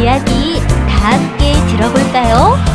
이야기 다 함께 들어볼까요?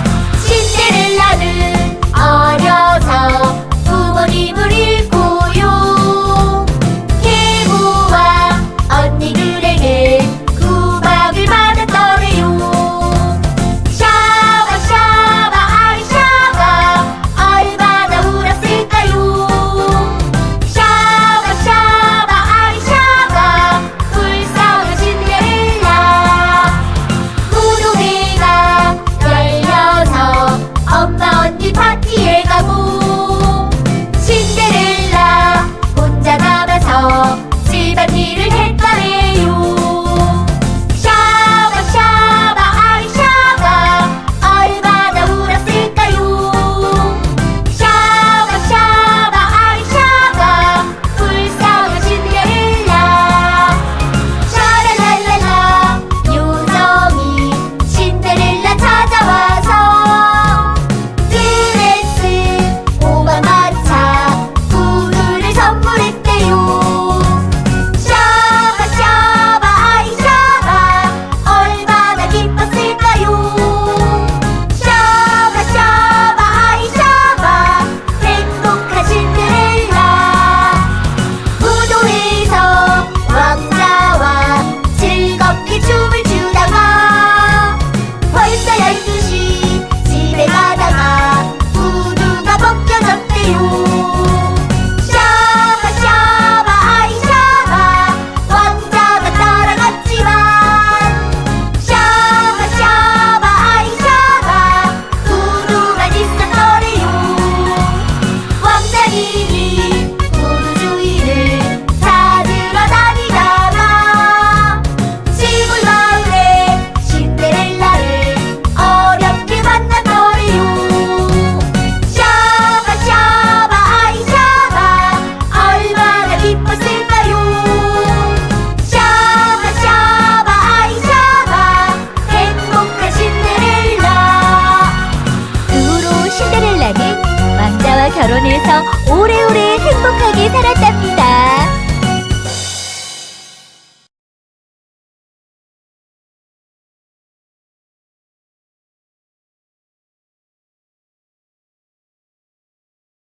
그래서 오래오래